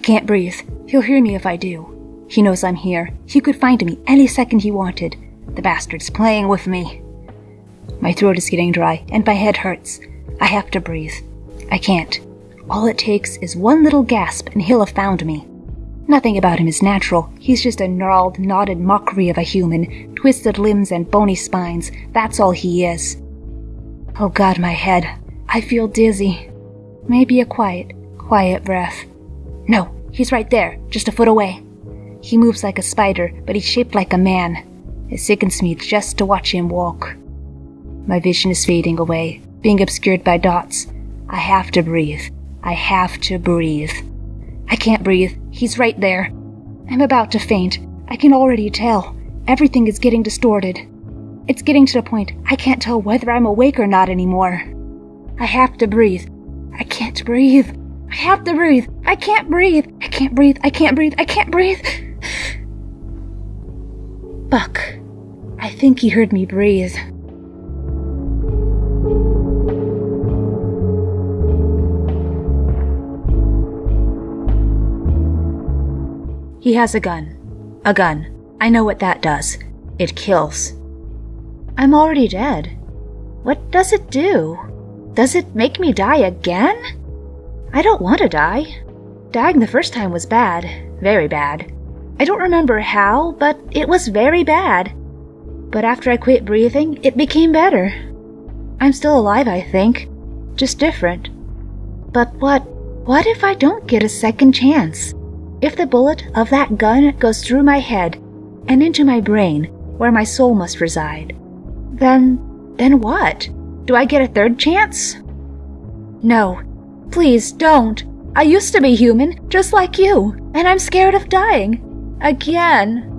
can't breathe. He'll hear me if I do. He knows I'm here. He could find me any second he wanted. The bastard's playing with me. My throat is getting dry, and my head hurts. I have to breathe. I can't. All it takes is one little gasp, and he'll have found me. Nothing about him is natural. He's just a gnarled, knotted mockery of a human, twisted limbs and bony spines. That's all he is. Oh god, my head. I feel dizzy. Maybe a quiet, quiet breath. No, he's right there, just a foot away. He moves like a spider, but he's shaped like a man. It sickens me just to watch him walk. My vision is fading away, being obscured by dots. I have to breathe. I have to breathe. I can't breathe. He's right there. I'm about to faint. I can already tell. Everything is getting distorted. It's getting to the point I can't tell whether I'm awake or not anymore. I have to breathe. I can't breathe. I have to breathe. I can't breathe. I can't breathe. I can't breathe. I can't breathe. Buck. I think he heard me breathe. He has a gun. A gun. I know what that does. It kills. I'm already dead. What does it do? Does it make me die again? I don't want to die. Dying the first time was bad. Very bad. I don't remember how, but it was very bad. But after I quit breathing, it became better. I'm still alive, I think. Just different. But what, what if I don't get a second chance? If the bullet of that gun goes through my head and into my brain, where my soul must reside, then, then what? Do I get a third chance? No. Please don't. I used to be human, just like you, and I'm scared of dying. Again.